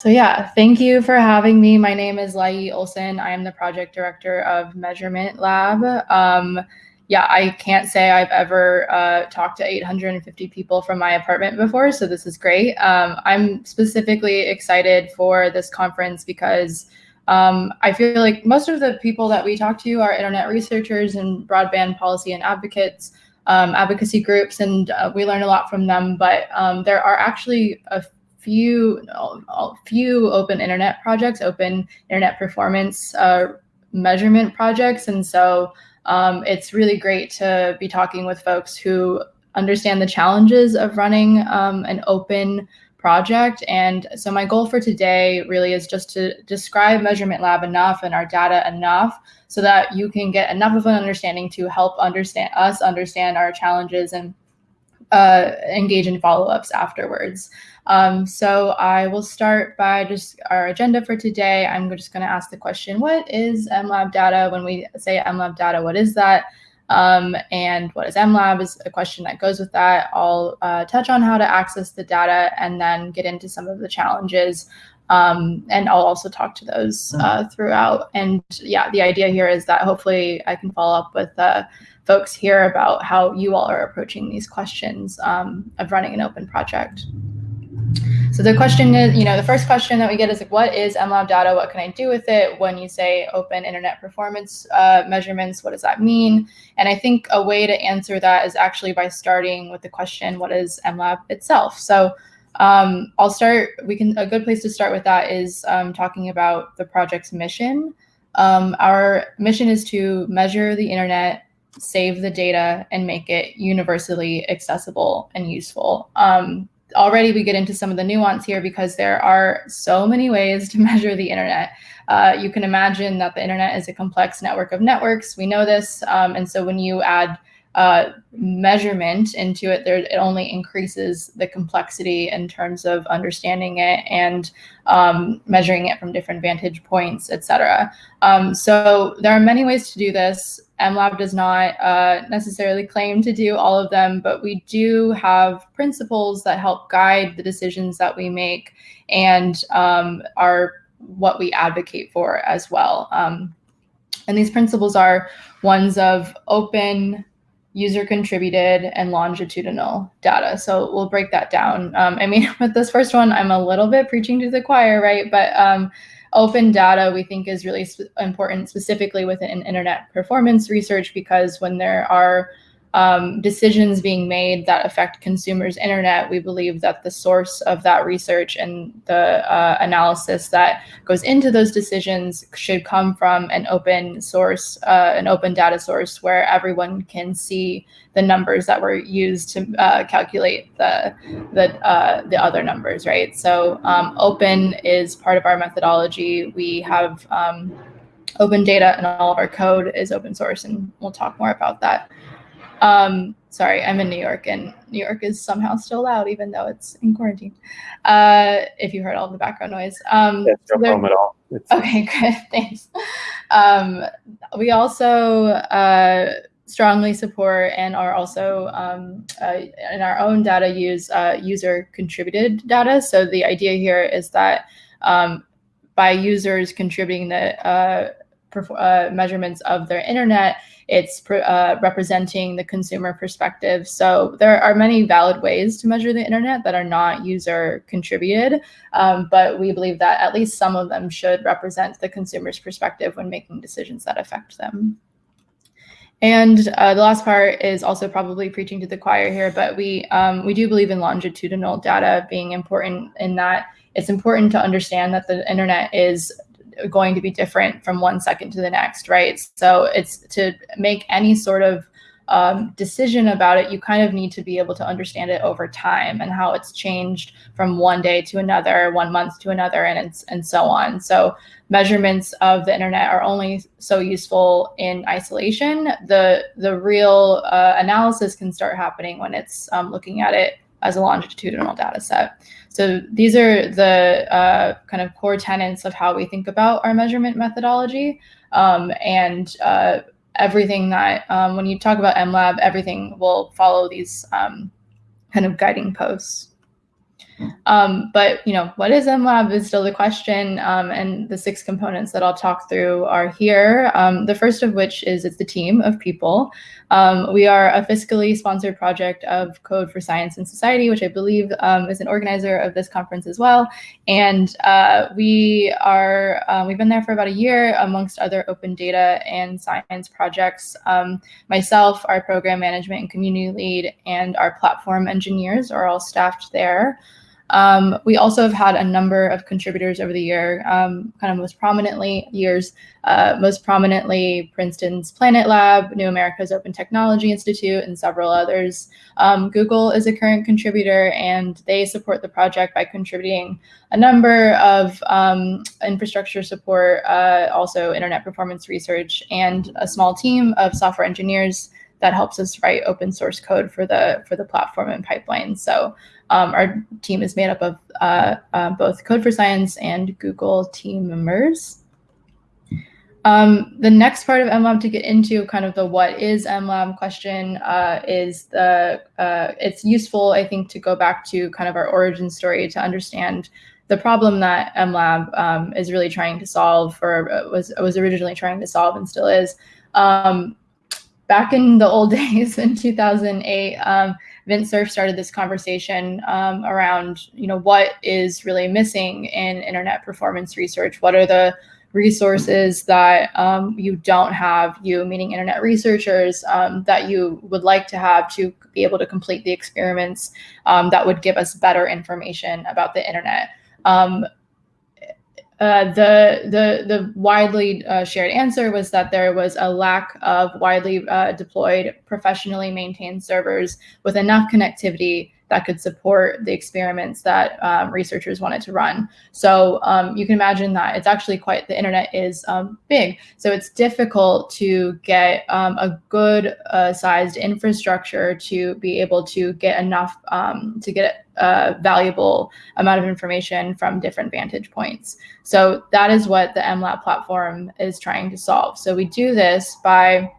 So yeah, thank you for having me. My name is Lai Ohlsen. I am the project director of Measurement Lab. Um, yeah, I can't say I've ever uh, talked to 850 people from my apartment before, so this is great. Um, I'm specifically excited for this conference because um, I feel like most of the people that we talk to are internet researchers and broadband policy and advocates, um, advocacy groups, and uh, we learn a lot from them. But um, there are actually a few few open internet projects, open internet performance uh, measurement projects, and so um, it's really great to be talking with folks who understand the challenges of running um, an open project. And so my goal for today really is just to describe Measurement Lab enough and our data enough so that you can get enough of an understanding to help understand us understand our challenges and uh, engage in follow-ups afterwards. Um, so I will start by just our agenda for today. I'm just going to ask the question, what is MLab data? When we say MLab data, what is that? Um, and what is MLab is a question that goes with that. I'll uh, touch on how to access the data and then get into some of the challenges. Um, and I'll also talk to those uh, throughout. And yeah, the idea here is that hopefully I can follow up with uh, folks hear about how you all are approaching these questions um, of running an open project. So the question is, you know, the first question that we get is like, what is MLab data? What can I do with it? When you say open internet performance uh, measurements, what does that mean? And I think a way to answer that is actually by starting with the question, what is MLab itself? So um, I'll start, we can, a good place to start with that is um, talking about the project's mission. Um, our mission is to measure the internet save the data and make it universally accessible and useful. Um, already we get into some of the nuance here because there are so many ways to measure the internet. Uh, you can imagine that the internet is a complex network of networks. We know this. Um, and so when you add uh, measurement into it, there, it only increases the complexity in terms of understanding it and um, measuring it from different vantage points, et cetera. Um, so there are many ways to do this. MLab does not uh, necessarily claim to do all of them, but we do have principles that help guide the decisions that we make and um, are what we advocate for as well. Um, and these principles are ones of open, user contributed and longitudinal data. So we'll break that down. Um, I mean, with this first one, I'm a little bit preaching to the choir, right? But um, open data we think is really sp important specifically within internet performance research because when there are um, decisions being made that affect consumers' internet, we believe that the source of that research and the uh, analysis that goes into those decisions should come from an open source, uh, an open data source where everyone can see the numbers that were used to uh, calculate the the uh, the other numbers, right? So um, open is part of our methodology. We have um, open data and all of our code is open source, and we'll talk more about that. Um, sorry, I'm in New York and New York is somehow still loud even though it's in quarantine. Uh, if you heard all the background noise. Um, yeah, no problem at all. It's okay, good, thanks. Um, we also uh, strongly support and are also um, uh, in our own data use uh, user contributed data. So the idea here is that um, by users contributing the uh, uh, measurements of their internet, it's uh, representing the consumer perspective. So there are many valid ways to measure the internet that are not user contributed, um, but we believe that at least some of them should represent the consumer's perspective when making decisions that affect them. And uh, the last part is also probably preaching to the choir here, but we um, we do believe in longitudinal data being important in that it's important to understand that the internet is going to be different from one second to the next, right? So it's to make any sort of um, decision about it, you kind of need to be able to understand it over time and how it's changed from one day to another, one month to another, and and so on. So measurements of the internet are only so useful in isolation. The the real uh, analysis can start happening when it's um, looking at it as a longitudinal data set. So these are the uh, kind of core tenets of how we think about our measurement methodology. Um, and uh, everything that, um, when you talk about MLab, everything will follow these um, kind of guiding posts. Um, but you know, what is MLab is still the question, um, and the six components that I'll talk through are here. Um, the first of which is it's the team of people. Um, we are a fiscally sponsored project of Code for Science and Society, which I believe um, is an organizer of this conference as well. And uh, we are um, we've been there for about a year, amongst other open data and science projects. myself, our program management and community lead, and our platform engineers are all staffed there. Um, we also have had a number of contributors over the year, um, kind of most prominently years, uh, most prominently Princeton's Planet Lab, New America's Open Technology Institute, and several others. Um, Google is a current contributor, and they support the project by contributing a number of um, infrastructure support, uh, also internet performance research, and a small team of software engineers that helps us write open source code for the for the platform and pipeline. So um, our team is made up of uh, uh, both Code for Science and Google team members. Um, the next part of MLab to get into kind of the what is MLab question uh, is the, uh, it's useful, I think, to go back to kind of our origin story to understand the problem that MLab um, is really trying to solve or was, was originally trying to solve and still is. Um, back in the old days in 2008, um, Vint Cerf started this conversation um, around, you know, what is really missing in internet performance research? What are the resources that um, you don't have, you meaning internet researchers, um, that you would like to have to be able to complete the experiments um, that would give us better information about the internet. Uh, the the the widely uh, shared answer was that there was a lack of widely uh, deployed, professionally maintained servers with enough connectivity that could support the experiments that um, researchers wanted to run. So um, you can imagine that it's actually quite, the internet is um, big. So it's difficult to get um, a good uh, sized infrastructure to be able to get enough, um, to get a valuable amount of information from different vantage points. So that is what the MLab platform is trying to solve. So we do this by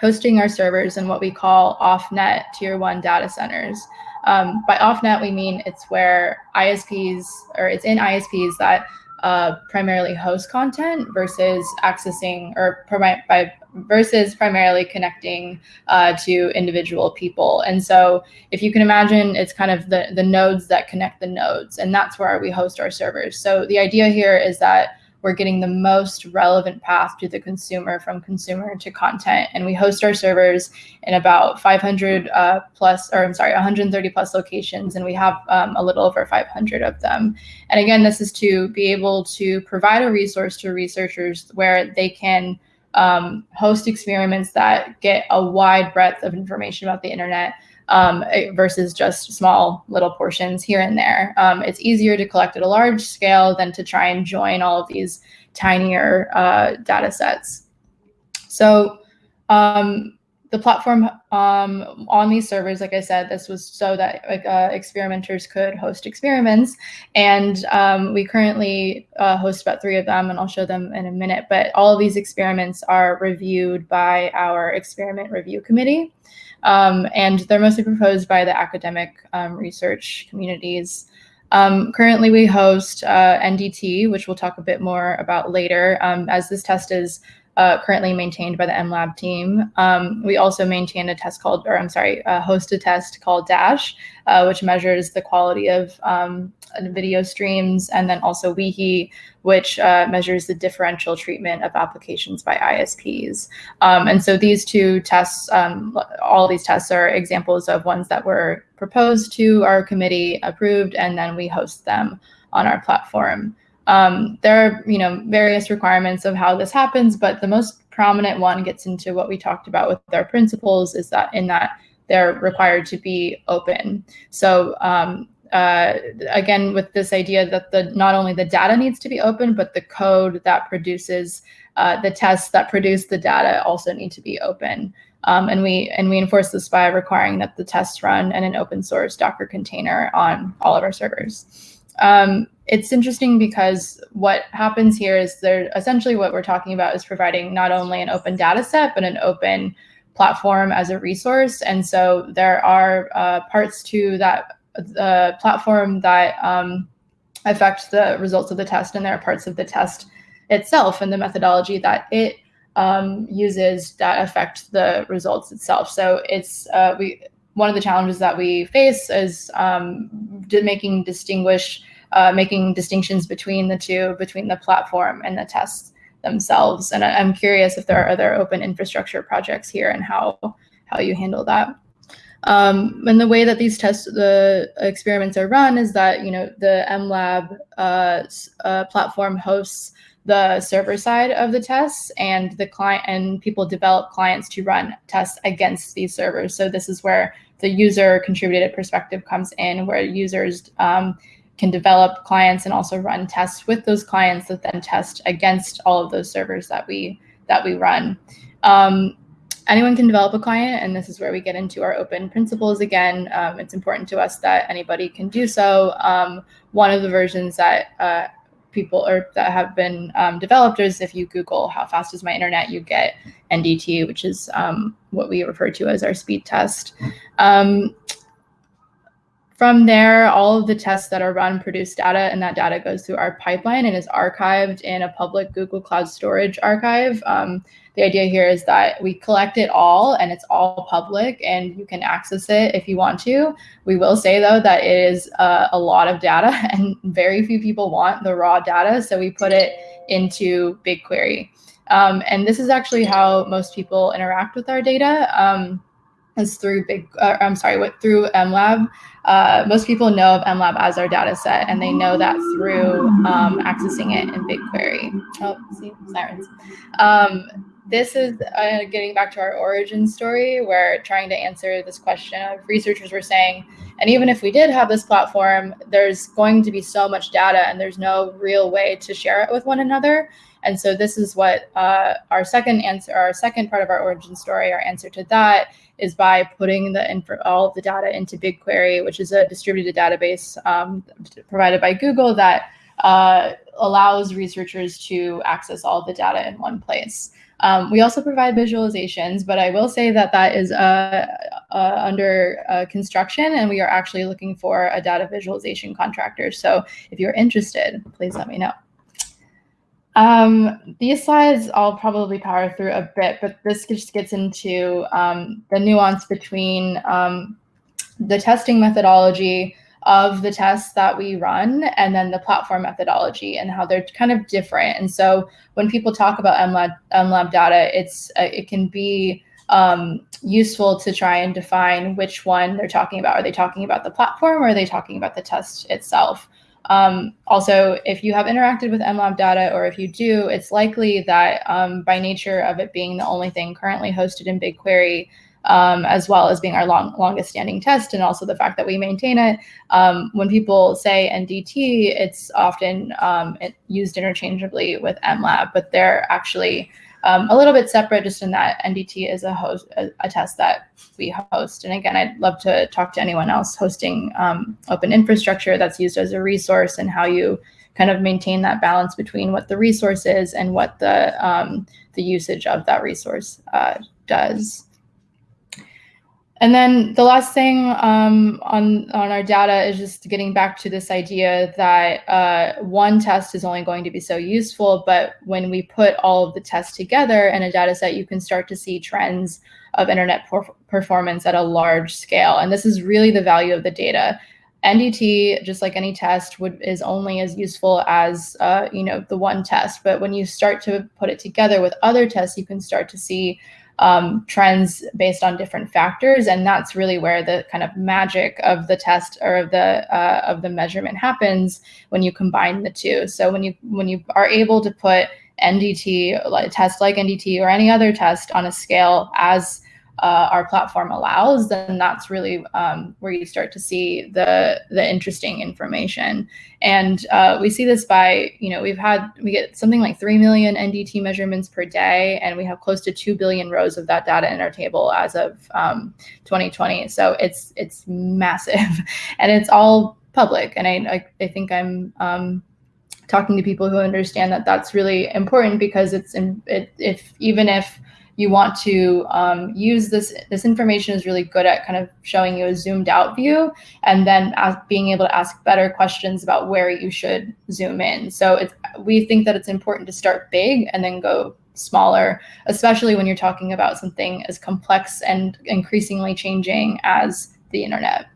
hosting our servers in what we call off-net tier one data centers. Um, by off-net, we mean it's where ISPs, or it's in ISPs that uh, primarily host content versus accessing or by versus primarily connecting uh, to individual people. And so if you can imagine, it's kind of the, the nodes that connect the nodes, and that's where we host our servers. So the idea here is that we're getting the most relevant path to the consumer from consumer to content. And we host our servers in about 500 uh, plus, or I'm sorry, 130 plus locations, and we have um, a little over 500 of them. And again, this is to be able to provide a resource to researchers where they can um, host experiments that get a wide breadth of information about the internet um, eh, versus just small little portions here and there. Um, it's easier to collect at a large scale than to try and join all of these tinier uh, data sets. So um, the platform um, on these servers, like I said, this was so that uh, experimenters could host experiments. And um, we currently uh, host about three of them, and I'll show them in a minute. But all of these experiments are reviewed by our experiment review committee. Um, and they're mostly proposed by the academic um, research communities. Um, currently, we host uh, NDT, which we'll talk a bit more about later, um, as this test is uh, currently maintained by the MLab team. Um, we also maintain a test called, or I'm sorry, uh, host a test called Dash, uh, which measures the quality of um, video streams, and then also Wehe, which uh, measures the differential treatment of applications by ISPs. Um, and so these two tests, um, all these tests are examples of ones that were proposed to our committee, approved, and then we host them on our platform. Um, there are, you know, various requirements of how this happens, but the most prominent one gets into what we talked about with our principles is that in that they're required to be open. So um, uh, again, with this idea that the not only the data needs to be open, but the code that produces uh, the tests that produce the data also need to be open. Um, and we and we enforce this by requiring that the tests run in an open source Docker container on all of our servers. Um, it's interesting because what happens here is there essentially what we're talking about is providing not only an open data set, but an open platform as a resource. And so there are uh, parts to that the platform that um, affect the results of the test, and there are parts of the test itself and the methodology that it um, uses that affect the results itself. So it's uh, we one of the challenges that we face is um, making distinguish uh, making distinctions between the two, between the platform and the tests themselves. And I, am curious if there are other open infrastructure projects here and how how you handle that. Um, and the way that these tests, the experiments are run is that, you know, the MLab uh, uh, platform hosts the server side of the tests and the client and people develop clients to run tests against these servers. So this is where the user contributed perspective comes in, where users um, can develop clients and also run tests with those clients that then test against all of those servers that we that we run. Um, anyone can develop a client, and this is where we get into our open principles again. Um, it's important to us that anybody can do so. Um, one of the versions that uh, people or that have been um, developed is if you Google how fast is my internet, you get NDT, which is um, what we refer to as our speed test. From there, all of the tests that are run produce data, and that data goes through our pipeline and is archived in a public Google Cloud Storage archive. Um, the idea here is that we collect it all and it's all public and you can access it if you want to. We will say though that it is uh, a lot of data and very few people want the raw data. So we put it into BigQuery. Um, and this is actually how most people interact with our data. Um, is through big, uh, I'm sorry, what through MLab. Uh, most people know of MLab as our data set, and they know that through um, accessing it in BigQuery. Oh, see, sirens. Um, this is uh, getting back to our origin story, where trying to answer this question of researchers were saying, and even if we did have this platform, there's going to be so much data, and there's no real way to share it with one another. And so this is what uh, our second answer, our second part of our origin story, our answer to that is by putting the info, all of the data into BigQuery, which is a distributed database um, provided by Google that uh, allows researchers to access all the data in one place. Um, we also provide visualizations, but I will say that that is uh, uh, under uh, construction and we are actually looking for a data visualization contractor. So if you're interested, please let me know. Um, these slides I'll probably power through a bit, but this just gets into um, the nuance between um, the testing methodology of the tests that we run and then the platform methodology and how they're kind of different. And so when people talk about MLab, MLab data, it's uh, it can be um, useful to try and define which one they're talking about. Are they talking about the platform or are they talking about the test itself? Um, also, if you have interacted with MLab data, or if you do, it's likely that um, by nature of it being the only thing currently hosted in BigQuery, um, as well as being our long, longest standing test, and also the fact that we maintain it, um, when people say NDT, it's often um, it used interchangeably with MLab, but they're actually um, a little bit separate just in that NDT is a host, a, a, test that we host. And again, I'd love to talk to anyone else hosting um, open infrastructure that's used as a resource and how you kind of maintain that balance between what the resource is and what the, um, the usage of that resource uh, does. And then the last thing um, on, on our data is just getting back to this idea that uh, one test is only going to be so useful, but when we put all of the tests together in a data set, you can start to see trends of internet performance at a large scale. And this is really the value of the data. NDT, just like any test, would is only as useful as uh, you know the one test. But when you start to put it together with other tests, you can start to see um, trends based on different factors, and that's really where the kind of magic of the test or of the uh, of the measurement happens when you combine the two. So when you when you are able to put NDT, a test like NDT or any other test on a scale as uh, our platform allows, then that's really um, where you start to see the the interesting information. And uh, we see this by, you know, we've had we get something like three million NDT measurements per day, and we have close to two billion rows of that data in our table as of um, 2020. So it's it's massive, and it's all public. And I I, I think I'm um, talking to people who understand that that's really important because it's in, it, if even if you want to um, use this this information is really good at kind of showing you a zoomed out view and then being able to ask better questions about where you should zoom in. So it's we think that it's important to start big and then go smaller especially when you're talking about something as complex and increasingly changing as the internet.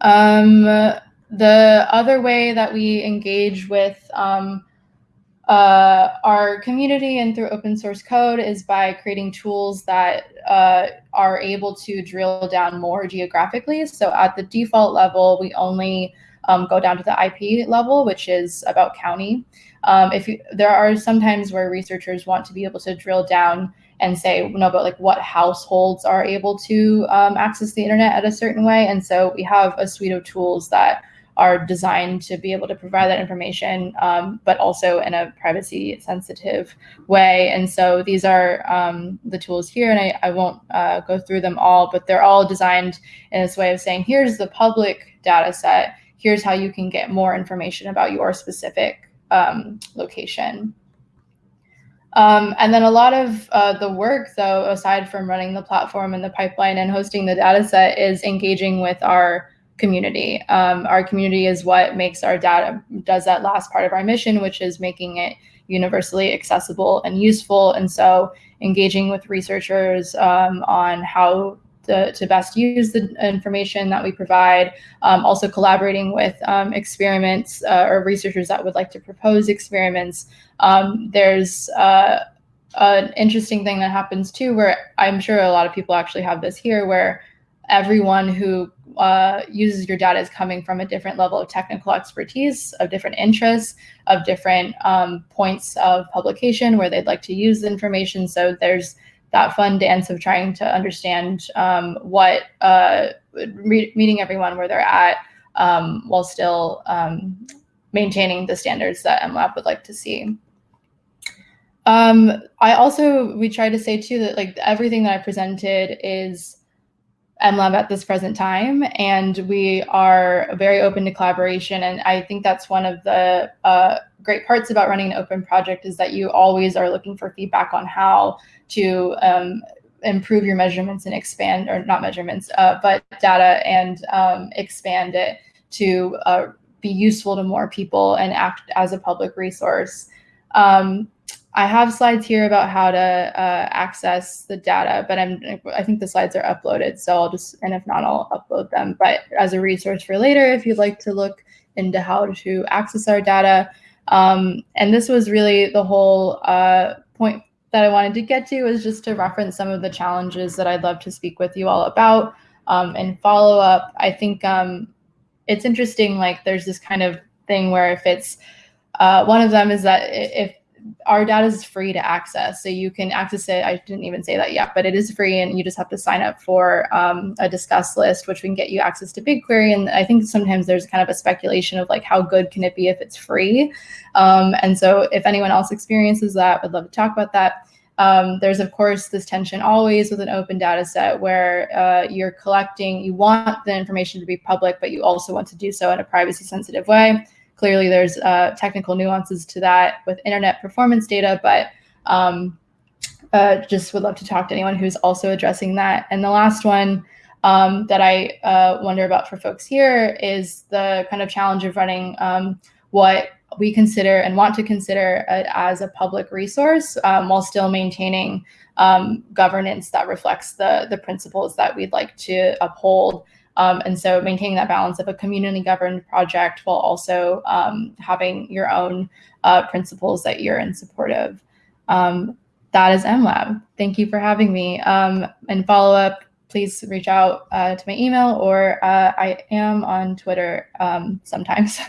Um, the other way that we engage with um, uh, our community and through open source code is by creating tools that uh, are able to drill down more geographically. So at the default level, we only um, go down to the IP level, which is about county. Um, if you, there are sometimes where researchers want to be able to drill down and say, no, but like what households are able to um, access the internet at a certain way. And so we have a suite of tools that are designed to be able to provide that information, um, but also in a privacy sensitive way. And so these are um, the tools here, and I, I won't uh, go through them all, but they're all designed in this way of saying, here's the public data set, here's how you can get more information about your specific um, location. Um, and then a lot of uh, the work, though, aside from running the platform and the pipeline and hosting the data set, is engaging with our community. Um, our community is what makes our data, does that last part of our mission, which is making it universally accessible and useful. And so engaging with researchers um, on how to, to, best use the information that we provide, um, also collaborating with um, experiments uh, or researchers that would like to propose experiments. Um, there's uh, an interesting thing that happens too, where I'm sure a lot of people actually have this here, where everyone who uh, uses your data is coming from a different level of technical expertise, of different interests, of different um, points of publication where they'd like to use the information. So there's that fun dance of trying to understand um, what, uh, meeting everyone where they're at um, while still um, maintaining the standards that MLab would like to see. Um, I also, we try to say too that like everything that I presented is MLab at this present time, and we are very open to collaboration. And I think that's one of the uh, great parts about running an open project is that you always are looking for feedback on how to um, improve your measurements and expand, or not measurements, uh, but data and um, expand it to uh, be useful to more people and act as a public resource. Um, I have slides here about how to uh, access the data, but I'm, I think the slides are uploaded, so I'll just, and if not, I'll upload them. But as a resource for later, if you'd like to look into how to access our data. Um, and this was really the whole uh, point that I wanted to get to is just to reference some of the challenges that I'd love to speak with you all about um, and follow up. I think um, it's interesting, like there's this kind of thing where if it's, uh, one of them is that if our data is free to access. So you can access it. I didn't even say that yet, but it is free and you just have to sign up for um, a discuss list, which can get you access to BigQuery. And I think sometimes there's kind of a speculation of like, how good can it be if it's free? Um, and so if anyone else experiences that, I'd love to talk about that. Um, there's of course this tension always with an open data set where uh, you're collecting, you want the information to be public, but you also want to do so in a privacy sensitive way. Clearly, there's uh, technical nuances to that with internet performance data, but um, uh, just would love to talk to anyone who's also addressing that. And the last one um, that I uh, wonder about for folks here is the kind of challenge of running um, what we consider and want to consider as a public resource um, while still maintaining um, governance that reflects the, the principles that we'd like to uphold um, and so maintaining that balance of a community governed project while also um, having your own uh, principles that you're in support of. Um, that is MLab. Thank you for having me. Um, and follow up, please reach out uh, to my email or uh, I am on Twitter um, sometimes.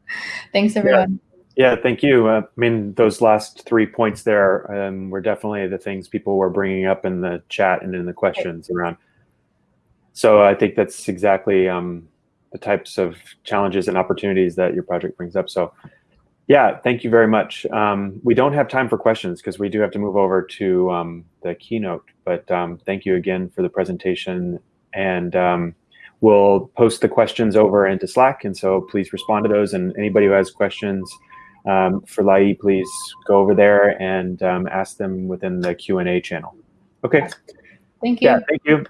Thanks everyone. Yeah. yeah thank you. Uh, I mean, those last three points there um, were definitely the things people were bringing up in the chat and in the questions around so I think that's exactly um, the types of challenges and opportunities that your project brings up. So yeah, thank you very much. Um, we don't have time for questions because we do have to move over to um, the keynote, but um, thank you again for the presentation. And um, we'll post the questions over into Slack. And so please respond to those. And anybody who has questions, um, for Lai, please go over there and um, ask them within the Q&A channel. Okay. Thank you. Yeah, thank you.